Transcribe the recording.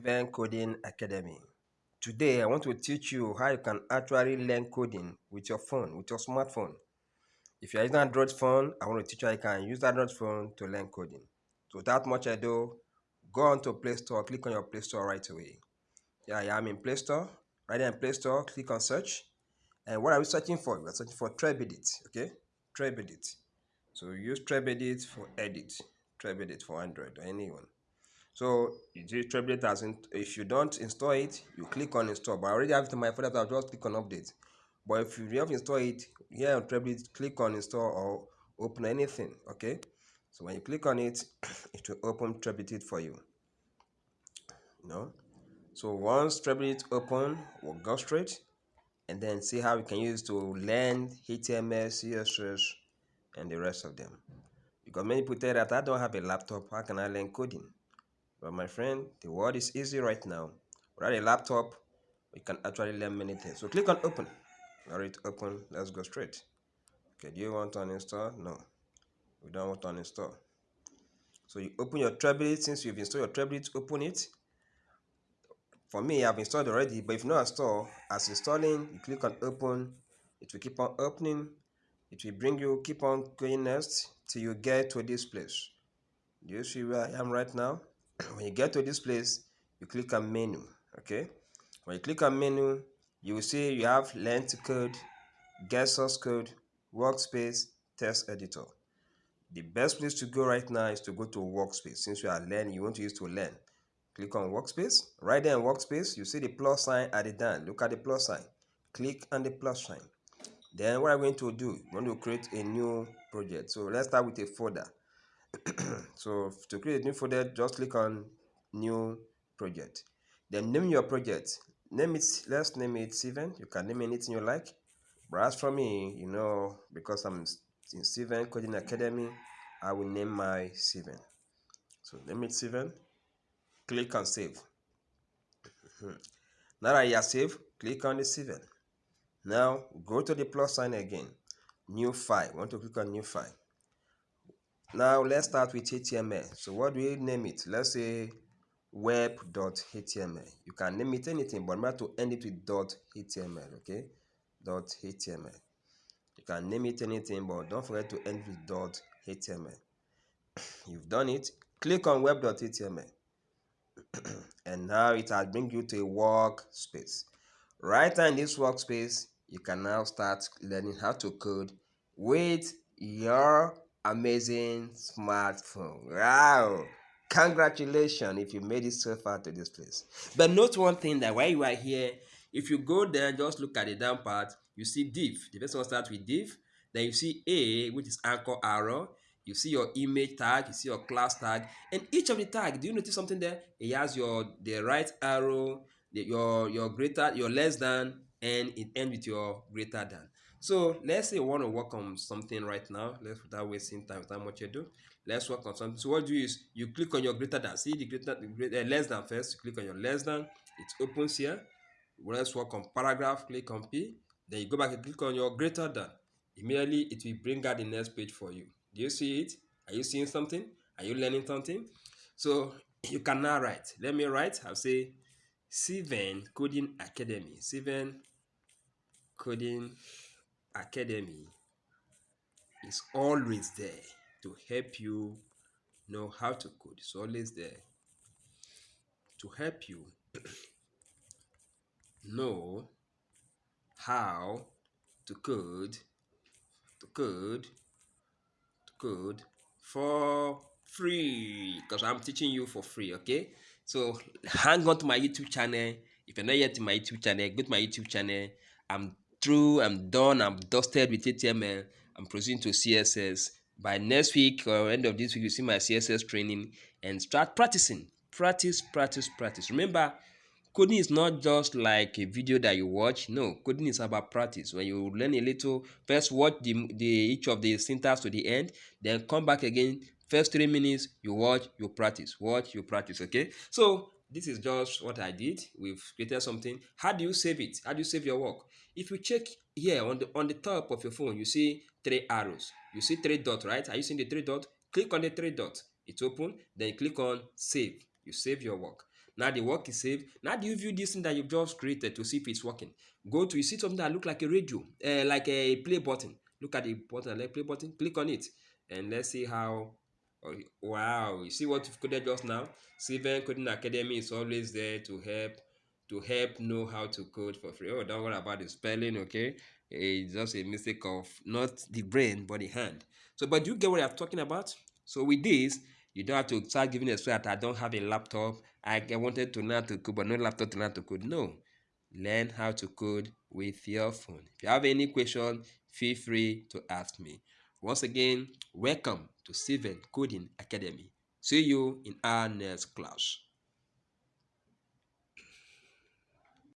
Even Coding Academy. Today, I want to teach you how you can actually learn coding with your phone, with your smartphone. If you're using an Android phone, I want to teach you how you can use that Android phone to learn coding. So without much ado, go on to Play Store, click on your Play Store right away. Yeah, I am in Play Store. Right there in Play Store, click on search. And what are we searching for? We're searching for Trebedit, okay? Trebedit. So use Trebedit for edit, Trebedit for Android or anyone. So you do Trebedit as in, if you don't install it, you click on install. But I already have it in my folder, so I'll just click on update. But if you have installed it here on Trebedit, click on install or open anything. Okay. So when you click on it, it will open Trebedit for you. No. So once Trebedit open, we'll go straight and then see how we can use to learn HTML, CSS, and the rest of them. Because many people tell that I don't have a laptop, how can I learn coding? But my friend, the world is easy right now. Without a laptop, we can actually learn many things. So click on open. Alright, open. Let's go straight. Okay, do you want to uninstall? No. We don't want to uninstall. So you open your Trebedit. Since you've installed your Trebedit, open it. For me, I've installed already, but if not install, as installing, you click on open. It will keep on opening. It will bring you, keep on going next till you get to this place. Do you see where I am right now? When you get to this place you click on menu okay? When you click on menu you will see you have learn to code get source code workspace text editor. The best place to go right now is to go to workspace. Since you are learning you want to use to learn. Click on workspace. Right there in workspace you see the plus sign at the down. Look at the plus sign. Click on the plus sign. Then what i'm going to do i'm going to create a new project. So let's start with a folder so to create a new folder just click on new project. Then name your project. Name it let's name it Steven you can name anything you like. But for me you know because I'm in Steven Coding Academy I will name my Steven so name it Steven click on save. Now that you are saved click on the Steven now go to the plus sign again. New file. Want to click on new file now let's start with HTML. So what do we name it? Let's say web.html. You can name it anything, but remember to end it with .html, okay? .html. You can name it anything, but don't forget to end with .html. You've done it. Click on web.html. and now it has bring you to a workspace. Right in this workspace, you can now start learning how to code with your amazing smartphone. Wow! Congratulations if you made it so far to this place. But note one thing that while you are here, if you go there, just look at the down part, you see div. The first one starts with div. Then you see A, which is anchor arrow. You see your image tag, you see your class tag, and each of the tag. Do you notice something there? It has your the right arrow, the, your your greater, your less than, and it ends with your greater than. So let's say you want to work on something right now. Let's without wasting time, without much ado. Let's work on something. So what you do is you click on your greater than. See the greater, the greater uh, less than first. You click on your less than. It opens here. Let's work on paragraph. Click on P. Then you go back and click on your greater than. Immediately it will bring out the next page for you. Do you see it? Are you seeing something? Are you learning something? So you can now write. Let me write. I'll say Steven Coding Academy. Steven Coding Academy is always there to help you know how to code. It's always there to help you know how to code, to code, to code for free because I'm teaching you for free, okay? So hang on to my YouTube channel. If you're not yet to my YouTube channel, go to my YouTube channel. I'm through, I'm done, I'm dusted with HTML, I'm proceeding to CSS. By next week or end of this week, you see my CSS training and start practicing. Practice, practice, practice. Remember, coding is not just like a video that you watch. No, coding is about practice. When you learn a little, first watch the, the each of the syntax to the end, then come back again. First three minutes, you watch, you practice. Watch, you practice. Okay. So this is just what I did. We've created something. How do you save it? How do you save your work? If you check here on the on the top of your phone, you see three arrows. You see three dots, right? Are you seeing the three dots? Click on the three dots. It's open. Then click on save. You save your work. Now the work is saved. Now do you view this thing that you've just created to see if it's working? Go to you see something that look like a radio, uh, like a play button. Look at the button, like play button. Click on it, and let's see how. Oh, wow! You see what you've coded just now. Seven Coding Academy is always there to help to help know how to code for free. Oh, don't worry about the spelling, okay? It's just a mistake of not the brain but the hand. So, but you get what I'm talking about? So with this, you don't have to start giving a that I don't have a laptop. I wanted to learn to code, but no laptop to learn to code. No. Learn how to code with your phone. If you have any question, feel free to ask me. Once again, welcome to Steven Coding Academy. See you in our next class.